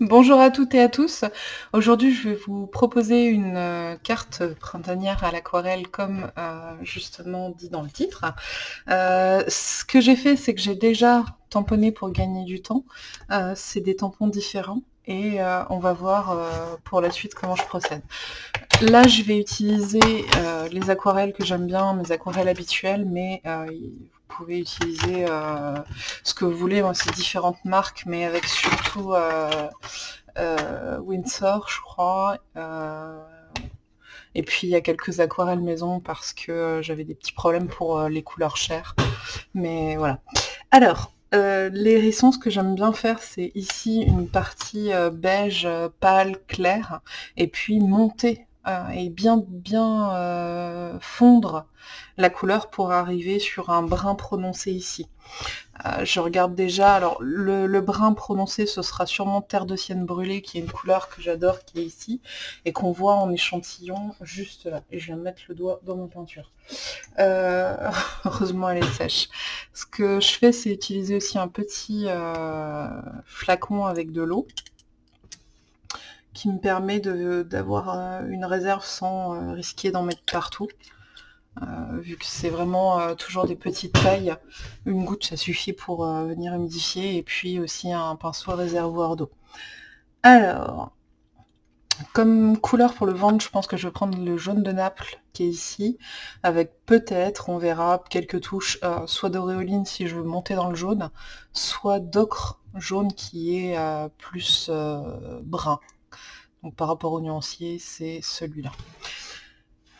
Bonjour à toutes et à tous. Aujourd'hui, je vais vous proposer une euh, carte printanière à l'aquarelle comme euh, justement dit dans le titre. Euh, ce que j'ai fait, c'est que j'ai déjà tamponné pour gagner du temps. c'est des tampons différents et on va voir pour la suite comment je procède. Là, je vais utiliser les aquarelles que j'aime bien, mes aquarelles habituelles, mais pouvez utiliser euh, ce que vous voulez, moi c'est différentes marques, mais avec surtout euh, euh, Windsor, je crois. et puis il y a quelques aquarelles maison parce que j'avais des petits problèmes pour les couleurs chères. Mais voilà. Alors, les hérissons, ce que j'aime bien faire, c'est ici une partie beige pâle clair, et puis monter et bien bien euh, fondre la couleur pour arriver sur un brun prononcé ici. Euh, je regarde déjà, alors le, brun prononcé ce sera sûrement terre de sienne brûlée qui est une couleur que j'adore qui est ici et qu'on voit en échantillon juste là. Et je viens de mettre le doigt dans ma peinture. heureusement elle est sèche. Ce que je fais c'est utiliser aussi un petit flacon avec de l'eau qui me permet d'avoir euh, une réserve sans euh, risquer d'en mettre partout. Euh, vu que c'est vraiment toujours des petites tailles, une goutte ça suffit pour venir humidifier et puis aussi un pinceau réservoir d'eau. Alors, comme couleur pour le ventre, je pense que je vais prendre le jaune de Naples qui est ici, avec peut-être, on verra, quelques touches, soit d'auréoline si je veux monter dans le jaune, soit d'ocre jaune qui est plus brun. Par rapport au nuancier, c'est celui-là.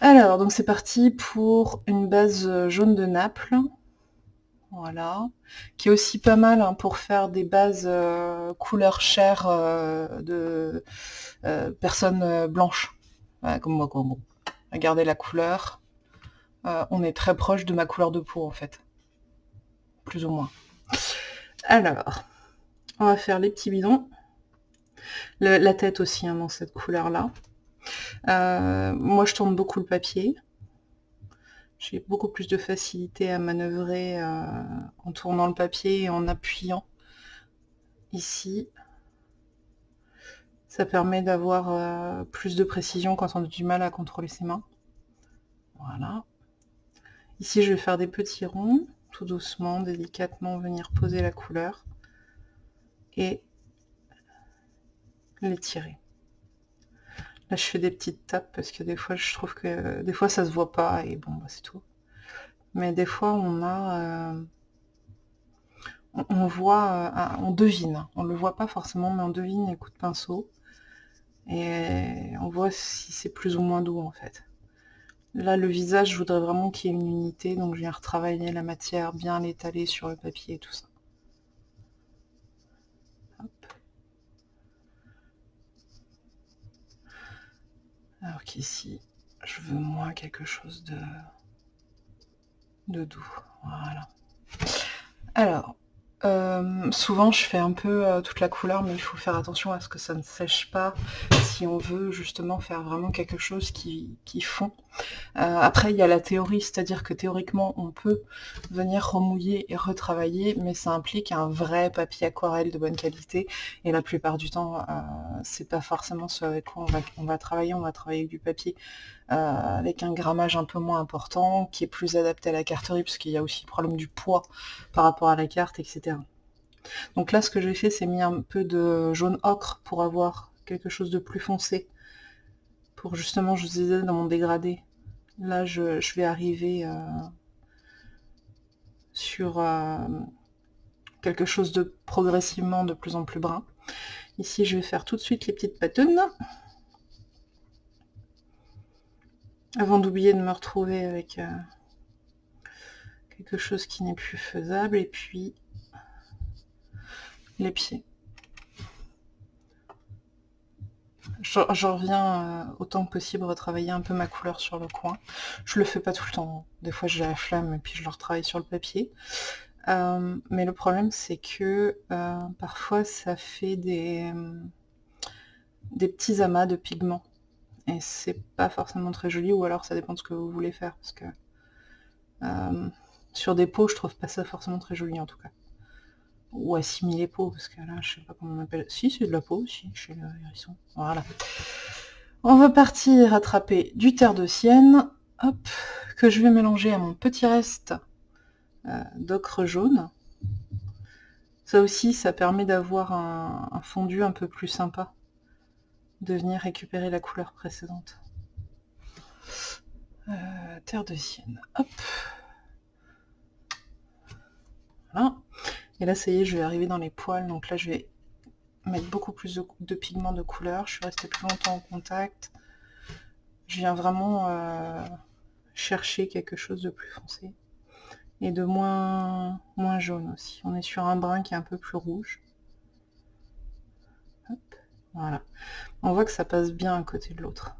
Alors, donc c'est parti pour une base jaune de Naples. Voilà. Qui est aussi pas mal hein, pour faire des bases euh, couleur chair euh, de euh, personnes blanches. comme moi, quoi. Bon. Regardez la couleur. on est très proche de ma couleur de peau, en fait. Plus ou moins. Alors, on va faire les petits bidons la tête aussi hein, dans cette couleur-là. Euh, moi, je tourne beaucoup le papier. J'ai beaucoup plus de facilité à manœuvrer euh, en tournant le papier et en appuyant ici. Ça permet d'avoir euh, plus de précision quand on a du mal à contrôler ses mains. Voilà. Ici, je vais faire des petits ronds, tout doucement, délicatement, venir poser la couleur. Et les tirer. Là, je fais des petites tapes parce que des fois, je trouve que des fois, ça se voit pas et bon, bah, c'est tout. Mais des fois, on a, euh, on, voit, euh, on devine. On le voit pas forcément, mais on devine les coups de pinceau et on voit si c'est plus ou moins doux en fait. Là, le visage, je voudrais vraiment qu'il y ait une unité, donc je viens retravailler la matière, bien l'étaler sur le papier et tout ça. Alors qu'ici, je veux moins quelque chose de, de doux. Voilà. Alors, euh, souvent je fais un peu euh, toute la couleur, mais il faut faire attention à ce que ça ne sèche pas si on veut justement faire vraiment quelque chose qui, fond. Euh, après il y a la théorie, c'est-à-dire que théoriquement on peut venir remouiller et retravailler, mais ça implique un vrai papier aquarelle de bonne qualité, et la plupart du temps c'est pas forcément ce avec quoi on va, travailler, on va travailler du papier avec un grammage un peu moins important, qui est plus adapté à la carterie, parce qu'il y a aussi le problème du poids par rapport à la carte, etc. Donc là, ce que j'ai fait, c'est mis un peu de jaune ocre pour avoir quelque chose de plus foncé. Pour justement, je vous disais, dans mon dégradé. Là, je, vais arriver euh, sur euh, quelque chose de progressivement de plus en plus brun. Ici, je vais faire tout de suite les petites patounes. Avant d'oublier de me retrouver avec euh, quelque chose qui n'est plus faisable. Et puis, les pieds. Je, reviens euh, autant que possible retravailler un peu ma couleur sur le coin. Je le fais pas tout le temps. Des fois j'ai la flamme et puis je le retravaille sur le papier. Euh, mais le problème c'est que parfois ça fait des, petits amas de pigments et c'est pas forcément très joli, ou alors ça dépend de ce que vous voulez faire, parce que euh, sur des peaux, je trouve pas ça forcément très joli en tout cas. Ou assimiler peau, parce que là, je sais pas comment on appelle. Si, c'est de la peau aussi, chez le hérisson. Voilà. On va partir attraper du terre de sienne, hop, que je vais mélanger à mon petit reste euh, d'ocre jaune. Ça aussi, ça permet d'avoir un, fondu un peu plus sympa, de venir récupérer la couleur précédente. Euh, terre de sienne, hop. Voilà. Et là, ça y est, je vais arriver dans les poils. Donc là, je vais mettre beaucoup plus de, pigments de couleur. Je suis restée plus longtemps en contact. Je viens vraiment euh, chercher quelque chose de plus foncé. Et de moins, moins jaune aussi. On est sur un brun qui est un peu plus rouge. voilà. On voit que ça passe bien à côté de l'autre.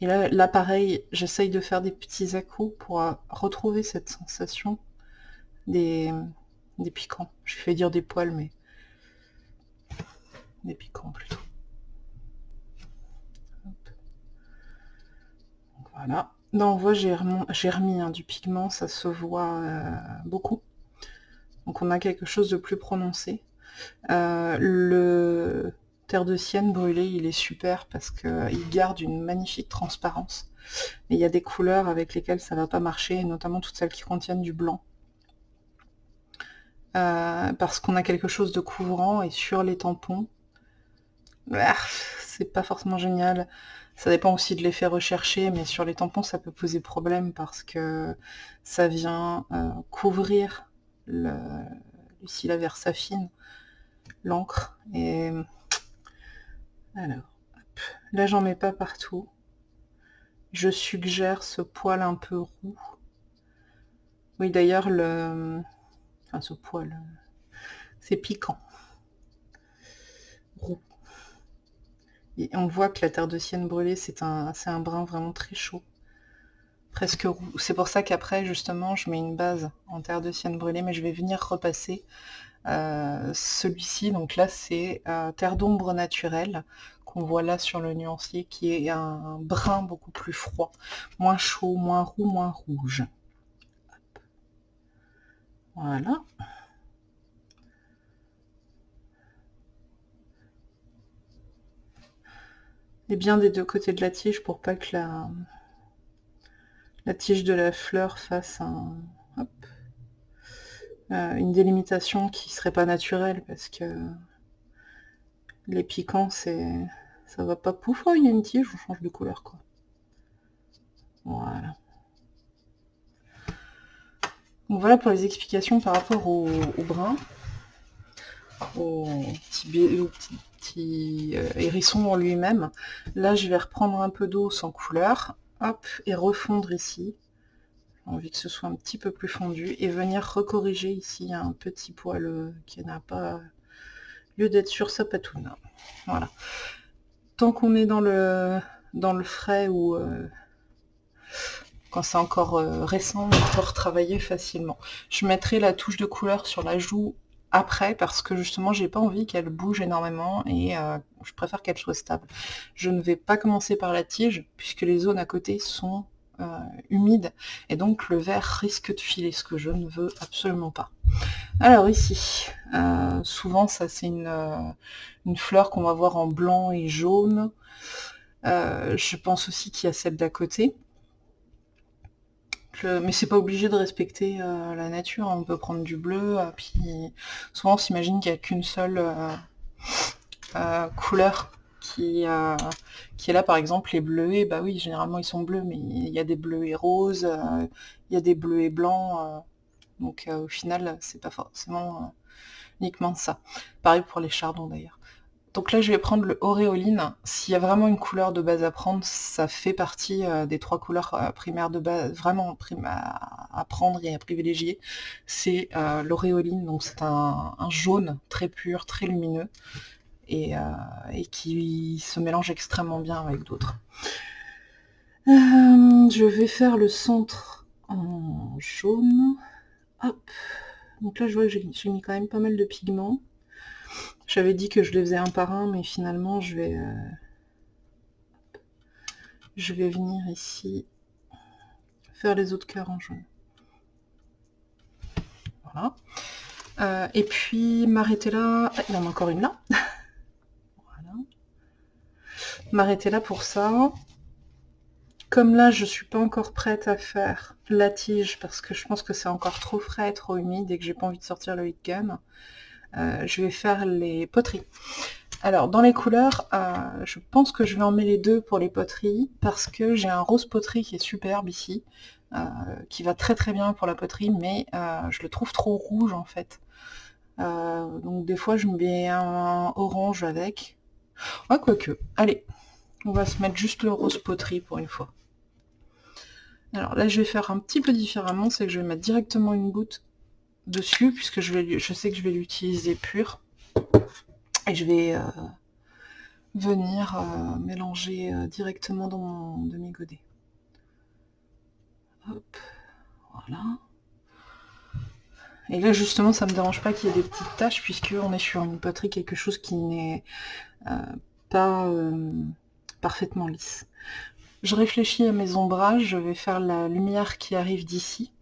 Et là, là pareil, j'essaye de faire des petits à pour euh, retrouver cette sensation des, des piquants. Je fais dire des poils, mais des piquants plutôt. voilà. Non, on voit, j'ai remis hein, du pigment, ça se voit euh, beaucoup. Donc on a quelque chose de plus prononcé. Euh, le terre de sienne brûlé, il est super parce qu'il garde une magnifique transparence. Mais il y a des couleurs avec lesquelles ça va pas marcher, notamment toutes celles qui contiennent du blanc. Euh, parce qu'on a quelque chose de couvrant et sur les tampons, bah, c'est pas forcément génial. Ça dépend aussi de l'effet recherché, mais sur les tampons, ça peut poser problème parce que ça vient euh, couvrir le, versafine, l'encre. Et alors, là j'en mets pas partout. Je suggère ce poil un peu roux. Oui, d'ailleurs, le, Enfin, ce poil, c'est piquant. Et on voit que la terre de sienne brûlée, c'est un, un brun vraiment très chaud. Presque roux. C'est pour ça qu'après, justement, je mets une base en terre de sienne brûlée, mais je vais venir repasser euh, celui-ci. Donc là, c'est euh, terre d'ombre naturelle qu'on voit là sur le nuancier, qui est un brun beaucoup plus froid. Moins chaud, moins roux, moins rouge. Voilà. Et bien des deux côtés de la tige pour pas que la, la tige de la fleur fasse un, euh, une délimitation qui serait pas naturelle parce que les piquants c'est ça va pas. Pouf oh, il y a une tige on change de couleur quoi. Voilà voilà pour les explications par rapport au, brun, au petit, euh, hérisson en lui-même. Là, je vais reprendre un peu d'eau sans couleur, hop, et refondre ici. J'ai envie que ce soit un petit peu plus fondu, et venir recorriger ici un petit poil euh, qui n'a pas lieu d'être sur sa patoune. Voilà. Tant qu'on est dans le, dans le frais ou... C'est encore euh, récent, on peut retravailler facilement. Je mettrai la touche de couleur sur la joue après parce que justement j'ai pas envie qu'elle bouge énormément et euh, je préfère qu'elle soit stable. Je ne vais pas commencer par la tige puisque les zones à côté sont euh, humides et donc le verre risque de filer, ce que je ne veux absolument pas. Alors ici, souvent ça c'est une, fleur qu'on va voir en blanc et jaune. je pense aussi qu'il y a celle d'à côté mais c'est pas obligé de respecter euh, la nature, on peut prendre du bleu, euh, puis souvent on s'imagine qu'il n'y a qu'une seule euh, couleur qui, est là, par exemple les bleuets, bah oui, généralement ils sont bleus, mais il y a des bleuets roses, il y a des bleuets blancs, donc au final c'est pas forcément uniquement ça. Pareil pour les chardons d'ailleurs. Donc là, je vais prendre le. S'il y a vraiment une couleur de base à prendre, ça fait partie euh, des trois couleurs euh, primaires de base, vraiment à, prendre et à privilégier. C'est euh, l'Auréoline, donc c'est un, jaune très pur, très lumineux, et, qui se mélange extrêmement bien avec d'autres. je vais faire le centre en jaune. Donc là, je vois que j'ai mis quand même pas mal de pigments. J'avais dit que je les faisais un par un, mais finalement, je vais, euh, je vais venir ici faire les autres cœurs en jaune. Voilà. Euh, et puis m'arrêter là, il y en a encore une là. voilà. M'arrêter là pour ça. Comme là, je suis pas encore prête à faire la tige parce que je pense que c'est encore trop frais, trop humide et que j'ai pas envie de sortir le heat gun, euh, je vais faire les poteries. Alors, dans les couleurs, euh, je pense que je vais en mettre les deux pour les poteries parce que j'ai un rose poterie qui est superbe ici, qui va très très bien pour la poterie, mais je le trouve trop rouge en fait. Euh, donc des fois je mets un orange avec. Ah quoique. Allez, on va se mettre juste le rose poterie pour une fois. Alors là je vais faire un petit peu différemment, c'est que je vais mettre directement une goutte dessus, puisque je, sais que je vais l'utiliser pur. Et je vais euh, venir euh, mélanger directement dans mon demi-godet. Voilà. Et là justement ça me dérange pas qu'il y ait des petites taches puisque on est sur une poterie quelque chose qui n'est euh, pas euh, parfaitement lisse. Je réfléchis à mes ombrages, je vais faire la lumière qui arrive d'ici.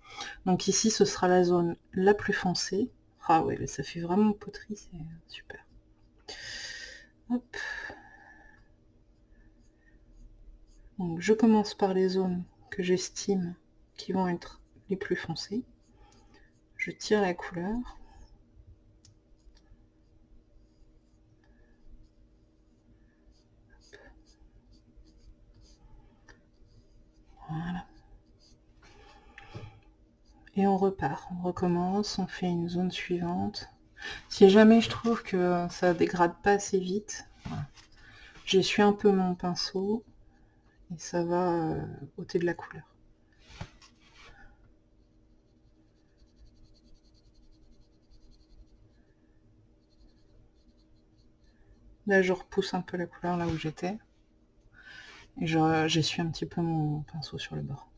Donc ici ce sera la zone la plus foncée. Ah ouais, ça fait vraiment poterie, c'est super. Donc je commence par les zones que j'estime qui vont être les plus foncées je tire la couleur. Et on repart, on recommence, on fait une zone suivante. Si jamais je trouve que ça dégrade pas assez vite, j'essuie un peu mon pinceau et ça va euh, ôter de la couleur. Là, je repousse un peu la couleur là où j'étais. Et j'essuie un petit peu mon pinceau sur le bord.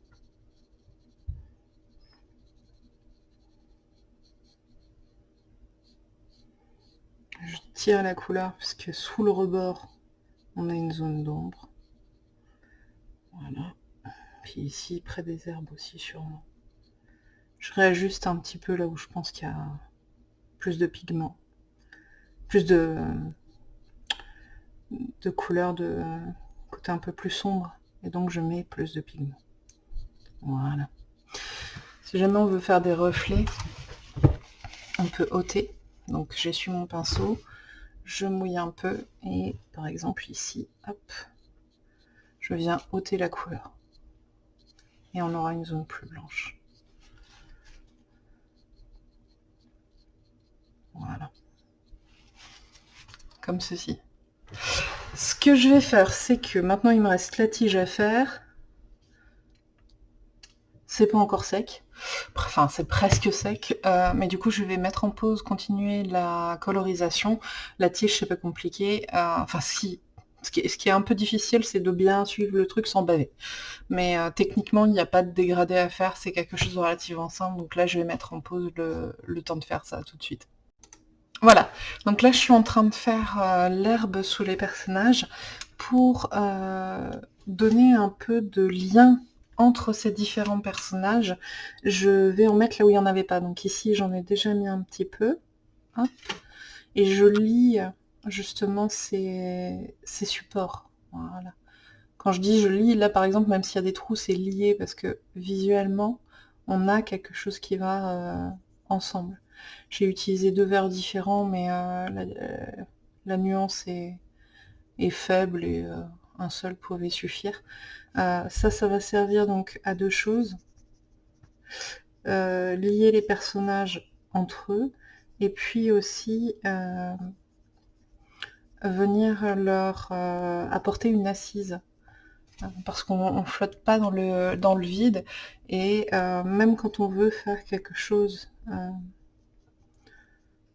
Je tire la couleur puisque sous le rebord, on a une zone d'ombre. Voilà. Puis ici, près des herbes aussi, sûrement. Je réajuste un petit peu là où je pense qu'il y a plus de pigments. Plus de, de couleur de côté un peu plus sombre et donc je mets plus de pigments voilà si jamais on veut faire des reflets on peut ôter donc j'essuie mon pinceau je mouille un peu et par exemple ici hop je viens ôter la couleur. Et on aura une zone plus blanche. Voilà. Comme ceci. Ce que je vais faire, c'est que maintenant il me reste la tige à faire. C'est pas encore sec. Enfin, c'est presque sec. Euh, mais du coup, je vais mettre en pause, continuer la colorisation. La tige, c'est pas compliqué. Euh, enfin, si. Ce qui, est, un peu difficile, c'est de bien suivre le truc sans baver. Mais euh, techniquement, il n'y a pas de dégradé à faire. C'est quelque chose de relativement simple. Donc là, je vais mettre en pause le temps de faire ça tout de suite. Voilà, donc là je suis en train de faire l'herbe sous les personnages pour donner un peu de lien entre ces différents personnages. Je vais en mettre là où il n'y en avait pas. Donc ici j'en ai déjà mis un petit peu. et je lis justement ces, supports. Quand je dis je lis, là par exemple, même s'il y a des trous, c'est lié parce que visuellement, on a quelque chose qui va euh, ensemble. J'ai utilisé deux verres différents, mais euh, la, nuance est, faible et euh, un seul pouvait suffire. Euh, ça, ça va servir donc à deux choses. lier les personnages entre eux, et puis aussi venir leur apporter une assise parce qu'on flotte pas dans le, dans le vide et même quand on veut faire quelque chose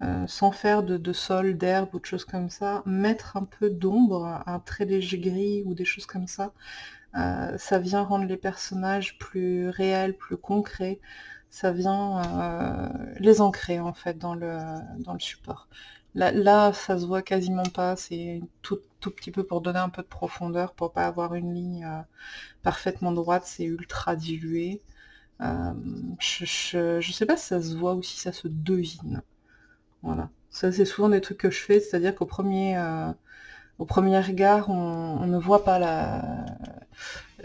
euh, sans faire de, sol, d'herbe ou de choses comme ça, mettre un peu d'ombre, un très léger gris ou des choses comme ça, euh, ça vient rendre les personnages plus réels, plus concrets, ça vient euh, les ancrer en fait dans le, dans le support. Là, ça se voit quasiment pas, c'est tout, tout petit peu pour donner un peu de profondeur, pour pas avoir une ligne parfaitement droite, c'est ultra dilué. je, je, sais pas si ça se voit ou si ça se devine. Voilà. Ça, c'est souvent des trucs que je fais, c'est-à-dire qu'au premier, euh, au premier regard, on, ne voit pas la,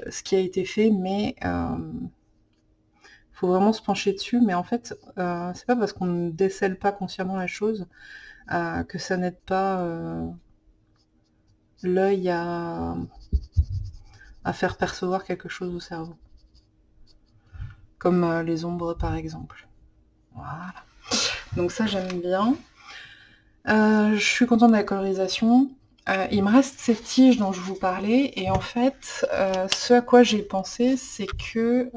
ce qui a été fait, mais il faut vraiment se pencher dessus. Mais en fait, c'est pas parce qu'on ne décèle pas consciemment la chose que ça n'aide pas l'œil à, faire percevoir quelque chose au cerveau. Comme euh, les ombres par exemple. Voilà. Donc ça j'aime bien. Euh, je suis contente de la colorisation. Euh, il me reste cette tige dont je vous parlais et en fait ce à quoi j'ai pensé c'est que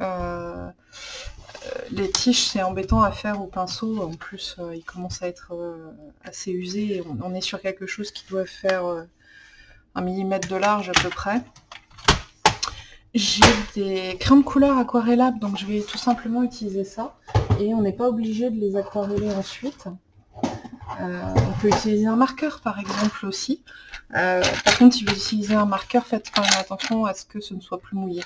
les tiges c'est embêtant à faire au pinceau, en plus il commence à être assez usé on, on, est sur quelque chose qui doit faire un millimètre de large à peu près. J'ai des crayons de couleur aquarellables, donc je vais tout simplement utiliser ça. Et on n'est pas obligé de les aquareller ensuite. Euh, on peut utiliser un marqueur par exemple aussi. Euh, par contre, si vous utilisez un marqueur, faites quand même attention à ce que ce ne soit plus mouillé.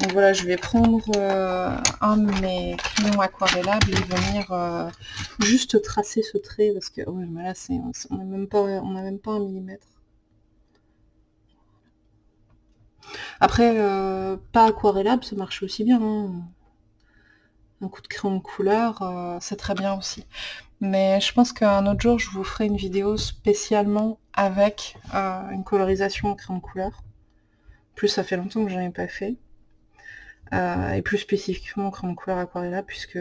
Donc voilà, je vais prendre euh, un de mes crayons aquarellables et venir juste tracer ce trait parce que on n'a même, même pas un millimètre. Après, pas aquarellable, ça marche aussi bien. Hein. Un coup de crayon de couleur, c'est très bien aussi. Mais je pense qu'un autre jour, je vous ferai une vidéo spécialement avec euh, une colorisation en crayon de couleur. Plus ça fait longtemps que j'en ai pas fait. et plus spécifiquement crayon de couleur aquarellable, puisque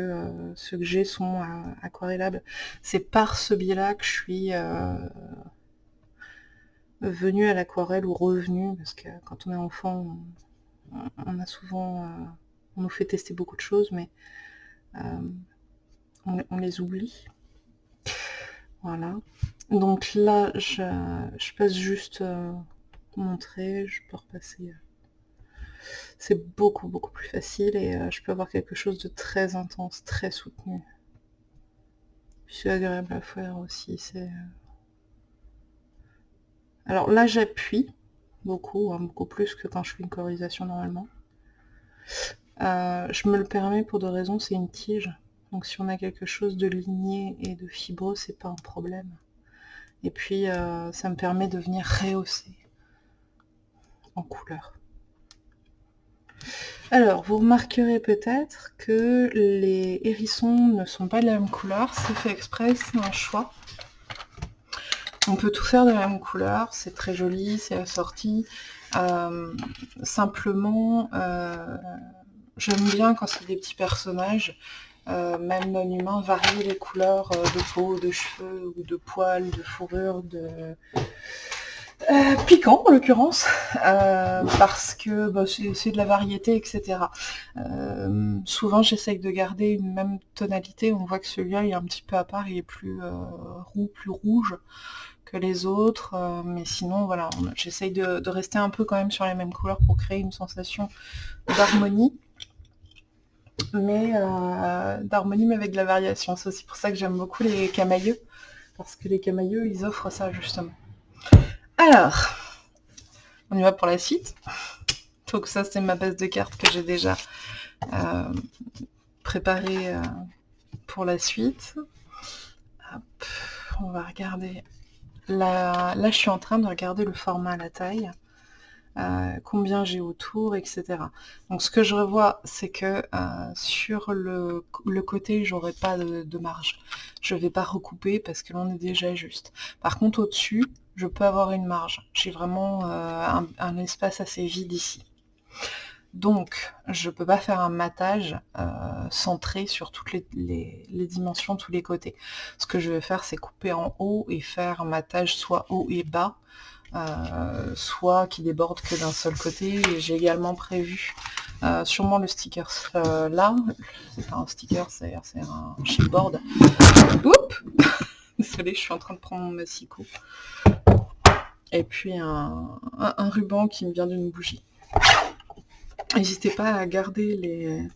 ceux que j'ai sont aquarellables. C'est par ce biais-là que je suis venu à l'aquarelle ou revenu, parce que quand on est enfant, on, a souvent, euh, on nous fait tester beaucoup de choses, mais euh, on, les oublie. Voilà. Donc là, je, passe juste euh, montrer, je peux repasser. C'est beaucoup, beaucoup plus facile et je peux avoir quelque chose de très intense, très soutenu. C'est agréable à faire aussi, c'est alors là, j'appuie beaucoup, hein, beaucoup plus que quand je fais une colorisation normalement. Euh, je me le permets pour deux raisons, c'est une tige. Donc si on a quelque chose de ligné et de fibreux, c'est pas un problème. Et puis euh, ça me permet de venir rehausser en couleur. Alors, vous remarquerez peut-être que les hérissons ne sont pas de la même couleur, c'est fait exprès, c'est un choix. On peut tout faire de la même couleur, c'est très joli, c'est assorti. Euh, simplement, euh, j'aime bien quand c'est des petits personnages, même non humains, varier les couleurs de peau, de cheveux, ou de poils, de fourrure, de... piquant en l'occurrence, parce que bah, c'est de la variété, etc. souvent j'essaye de garder une même tonalité, on voit que celui-là est un petit peu à part, il est plus roux, plus rouge que les autres, euh, mais sinon voilà, j'essaye de, rester un peu quand même sur les mêmes couleurs pour créer une sensation d'harmonie, mais euh, d'harmonie mais avec de la variation. C'est aussi pour ça que j'aime beaucoup les camailleux, parce que les camailleux ils offrent ça justement. Alors, on y va pour la suite. Donc ça c'est ma base de cartes que j'ai déjà euh, préparée pour la suite. on va regarder Là, là, je suis en train de regarder le format, la taille, euh, combien j'ai autour, etc. Donc ce que je revois, c'est que euh, sur le, côté, j'aurai pas de, marge. Je vais pas recouper parce que l'on est déjà juste. Par contre, au-dessus, je peux avoir une marge. J'ai vraiment euh, un, espace assez vide ici. Donc, je ne peux pas faire un matage centré sur toutes les, dimensions, tous les côtés. Ce que je vais faire, c'est couper en haut et faire un matage soit haut et bas, euh, soit qui déborde que d'un seul côté. j'ai également prévu euh, sûrement le sticker là. C'est pas un sticker, c'est un chipboard. Oups Désolée, je suis en train de prendre mon massicot. Et puis un ruban qui me vient d'une bougie. N'hésitez pas à garder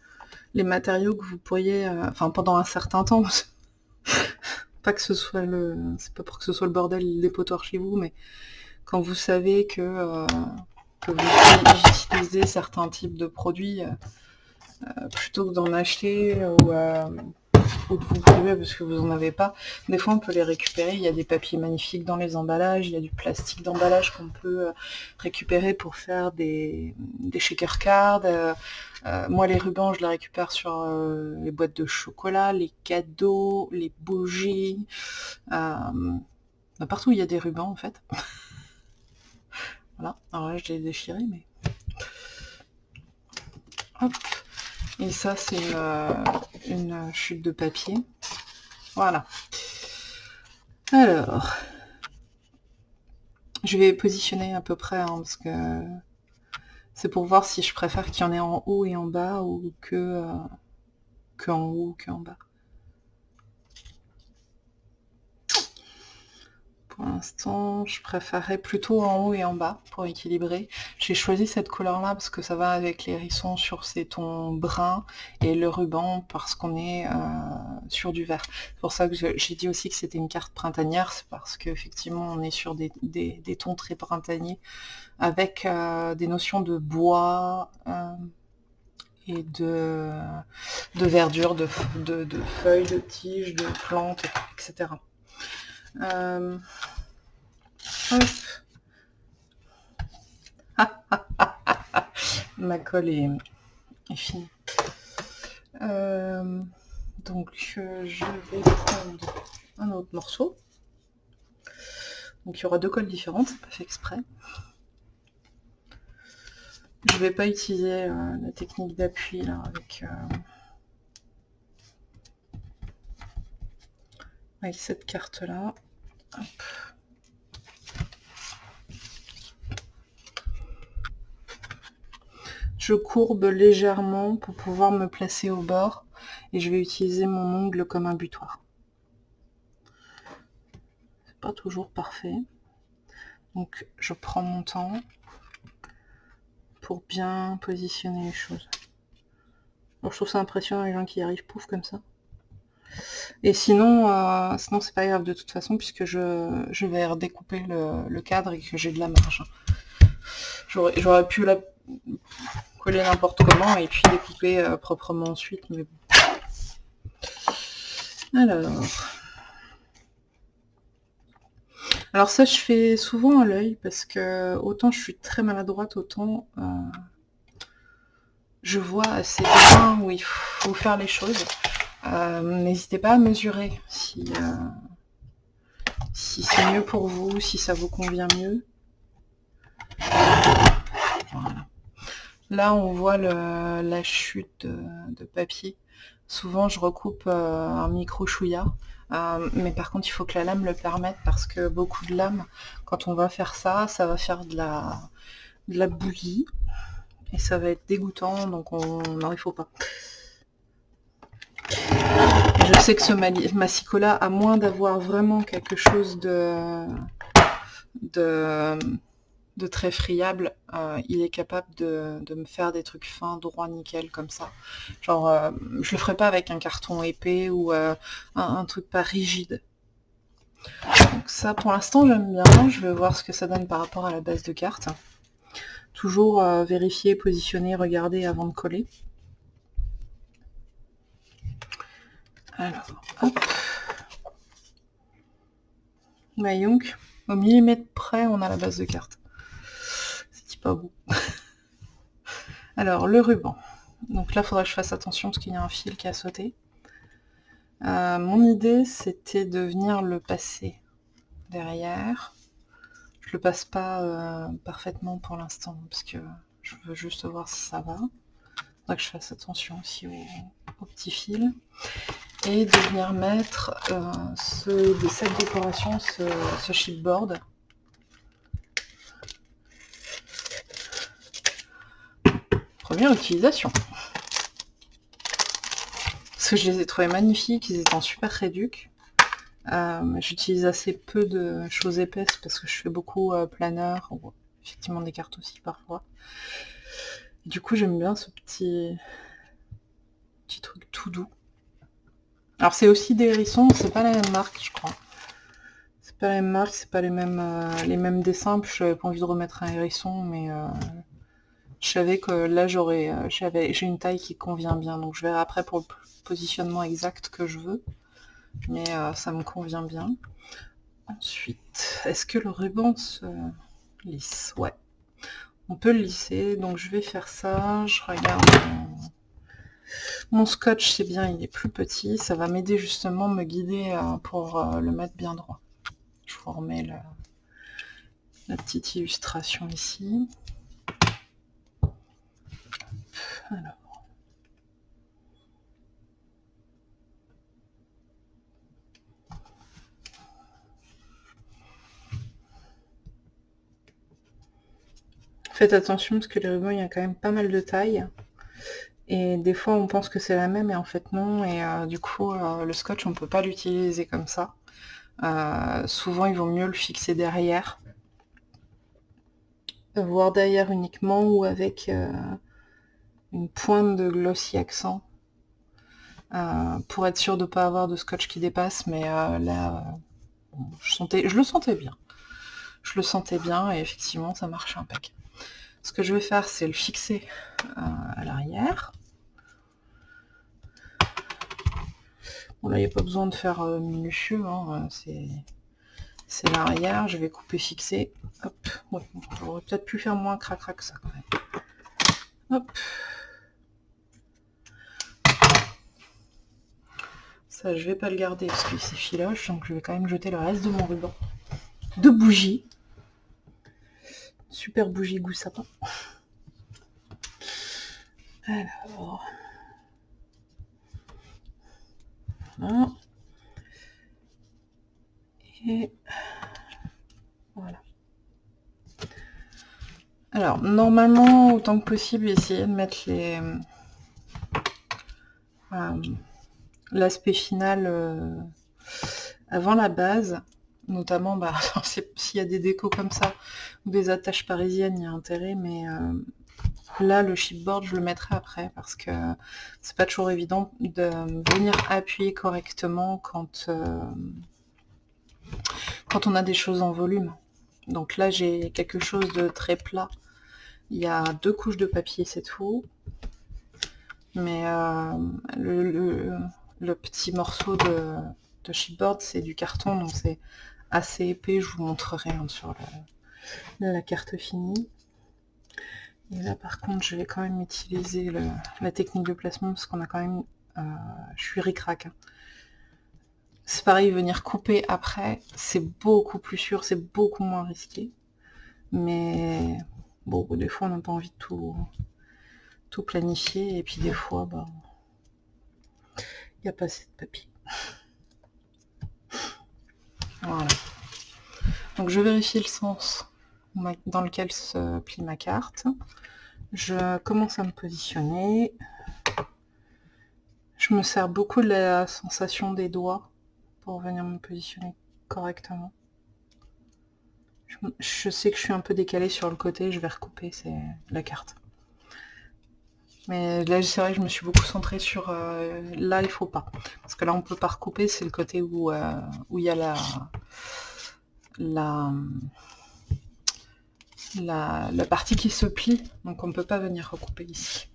les, matériaux que vous pourriez, euh, enfin pendant un certain temps, pas que ce soit le, c'est pas pour que ce soit le bordel des dépotoir chez vous, mais quand vous savez que, euh, vous utilisez certains types de produits, euh, plutôt que d'en acheter ou trop de vous priver parce que vous en avez pas. Des fois, on peut les récupérer. Il y a des papiers magnifiques dans les emballages. Il y a du plastique d'emballage qu'on peut euh, récupérer pour faire des, des shaker cards. Euh, moi, les rubans, je les récupère sur les boîtes de chocolat, les cadeaux, les bougies. partout, il y a des rubans, en fait. Voilà. Alors là, je les ai déchirés, mais... Hop. Et ça, c'est une, chute de papier. Voilà. Alors, je vais positionner à peu près, hein, parce que c'est pour voir si je préfère qu'il y en ait en haut et en bas, ou que, euh, en haut ou que en bas. Pour je préférerais plutôt en haut et en bas pour équilibrer. J'ai choisi cette couleur-là parce que ça va avec les hérissons sur ces tons bruns et le ruban parce qu'on est euh, sur du vert. C'est pour ça que j'ai dit aussi que c'était une carte printanière, c'est parce qu'effectivement on est sur des, tons très printaniers avec euh, des notions de bois euh, et de, de verdure, de, de, feuilles, de tiges, de plantes, etc. Ma colle est, finie. Euh, donc euh, je vais prendre un autre morceau. Donc il y aura deux colles différentes, c'est pas fait exprès. Je vais pas utiliser euh, la technique d'appui là avec, avec cette carte là. Je courbe légèrement pour pouvoir me placer au bord et je vais utiliser mon ongle comme un butoir. C'est pas toujours parfait. Donc je prends mon temps pour bien positionner les choses. je trouve ça impressionnant les gens qui arrivent pouf comme ça. Et sinon, euh, sinon c'est pas grave de toute façon, puisque je, vais redécouper le, cadre et que j'ai de la marge. J'aurais pu la coller n'importe comment et puis découper euh, proprement ensuite, mais bon. Alors... Alors ça, je fais souvent à l'œil, parce que autant je suis très maladroite, autant euh, je vois assez bien où il faut faire les choses. Euh, n'hésitez pas à mesurer si, si c'est mieux pour vous, si ça vous convient mieux. Là, on voit la chute de, papier. Souvent, je recoupe euh, un micro chouïa. mais par contre, il faut que la lame le permette parce que beaucoup de lames, quand on va faire ça, ça va faire de la, bouillie. Et ça va être dégoûtant, donc on... non, il faut pas. Je sais que ce massicola, à moins d'avoir vraiment quelque chose de, de très friable, euh, il est capable de, me faire des trucs fins, droits, nickel, comme ça. Genre, euh, je le ferai pas avec un carton épais ou euh, un, truc pas rigide. Donc ça, pour l'instant, j'aime bien. Je vais voir ce que ça donne par rapport à la base de carte. Toujours vérifier, positionner, regarder avant de coller. Alors, hop. donc, au millimètre près, on a la base de carte. Pas. Alors, le ruban. Donc là, faudra que je fasse attention parce qu'il y a un fil qui a sauté. Euh, mon idée, c'était de venir le passer derrière. Je le passe pas euh, parfaitement pour l'instant parce que je veux juste voir si ça va. Il faudra que je fasse attention aussi au, petit fil et de venir mettre euh, de cette décoration, ce, ce chipboard. Première utilisation. Parce que je les ai trouvés magnifiques, ils étaient en super réduc. Euh, J'utilise assez peu de choses épaisses parce que je fais beaucoup euh, planeur, effectivement des cartes aussi parfois. du coup j'aime bien ce petit, petit truc tout doux. Alors c'est aussi des hérissons, c'est pas la même marque je crois. C'est pas la même marque, c'est pas les mêmes, euh, les mêmes dessins, puis j'avais pas envie de remettre un hérisson, mais Je savais que là j'aurais j'avais j'ai une taille qui convient bien, donc je verrai après pour le positionnement exact que je veux. Mais ça me convient bien. Ensuite, est-ce que le ruban se lisse? Ouais. On peut le lisser, donc je vais faire ça. Je regarde mon, scotch, c'est bien, il est plus petit. Ça va m'aider justement, me guider euh, pour euh, le mettre bien droit. Je vous remets la petite illustration ici. Alors. Faites attention parce que les rubans, il y a quand même pas mal de tailles. Et des fois, on pense que c'est la même et en fait non. Et euh, du coup, euh, le scotch, on peut pas l'utiliser comme ça. Euh, souvent, il vaut mieux le fixer derrière. Voire derrière uniquement ou avec une pointe de glossy accent. pour être sûr de ne pas avoir de scotch qui dépasse. Mais là, je, sentais, je le sentais bien. Je le sentais bien et effectivement, ça marche impeccable. Ce que je vais faire, c'est le fixer euh, à l'arrière. Bon là, il n'y a pas besoin de faire euh, minutieux, hein, c'est l'arrière. Je vais couper fixer. Hop, peut-être pu faire moins cracra que ça quand même. Hop. Je vais pas le garder parce qu'il s'effiloche, donc je vais quand même jeter le reste de mon ruban de bougies. Super bougie goût sapin. Alors. Et voilà. Alors, normalement, autant que possible, essayer de mettre les euh, l'aspect final euh, avant la base notamment bah, s'il y a des décos comme ça ou des attaches parisiennes il y a intérêt mais euh, là le chipboard je le mettrai après parce que c'est pas toujours évident de venir appuyer correctement quand euh, quand on a des choses en volume. Donc là j'ai quelque chose de très plat. Il y a deux couches de papier c'est tout. Mais euh, le, petit morceau de, de chipboard c'est du carton donc c'est assez épais, je vous montrerai hein, sur la carte finie. Et là par contre je vais quand même utiliser la technique de placement parce qu'on a quand même... Euh, je suis ric-rac. Hein. C'est pareil, venir couper après, c'est beaucoup plus sûr, c'est beaucoup moins risqué. Mais bon, des fois on n'a pas envie de tout, tout planifier et puis des fois, bah, il n'y a pas assez de papier. Voilà. Donc je vérifie le sens dans lequel se plie ma carte. Je commence à me positionner. Je me sers beaucoup de la sensation des doigts pour venir me positionner correctement. Je, sais que je suis un peu décalée sur le côté, je vais recouper la carte. Mais là, c'est vrai que je me suis beaucoup centrée sur... Euh, là, il faut pas. Parce que là, on peut pas recouper, c'est le côté où, euh, il y a la, la, la, partie qui se plie. Donc, on peut pas venir recouper ici.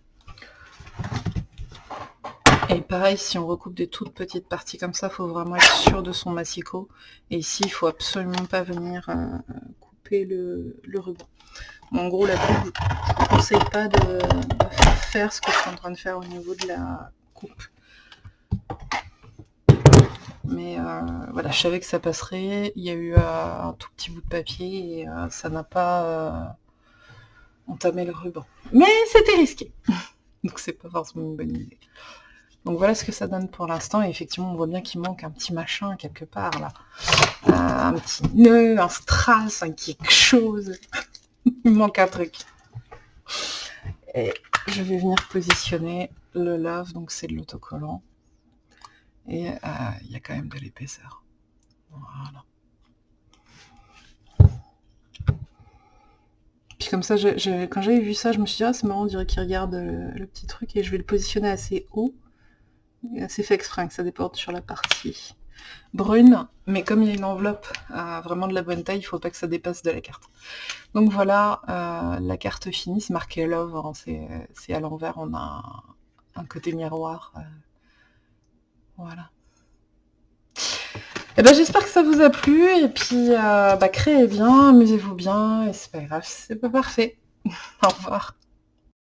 Et pareil, si on recoupe des toutes petites parties comme ça, faut vraiment être sûr de son massicot. Et ici, il faut absolument pas venir euh, couper le, le ruban. En gros, là je ne conseille pas de, faire ce que je suis en train de faire au niveau de la coupe. Mais euh, voilà, je savais que ça passerait. Il y a eu euh, un tout petit bout de papier et euh, ça n'a pas entamé le ruban. Mais c'était risqué. Donc c'est pas forcément une bonne idée. Donc voilà ce que ça donne pour l'instant. Et effectivement, on voit bien qu'il manque un petit machin quelque part là. un petit nœud, un strass, un quelque chose. Il manque un truc. Et je vais venir positionner le love, donc c'est de l'autocollant. Et euh, il y a quand même de l'épaisseur. Voilà. Puis comme ça, quand j'avais vu ça, je me suis dit, ah c'est marrant, on dirait qu'il regarde le, petit truc, et je vais le positionner assez haut. C'est fait exprès que ça déporte sur la partie brune, mais comme il y a une enveloppe vraiment de la bonne taille, il faut pas que ça dépasse de la carte. Donc voilà, la carte finie, c'est marqué Love, hein, c'est à l'envers, on a un, côté miroir. voilà. Et eh ben, j'espère que ça vous a plu, et puis bah, créez bien, amusez-vous bien, et c'est pas grave, c'est pas parfait. Au revoir.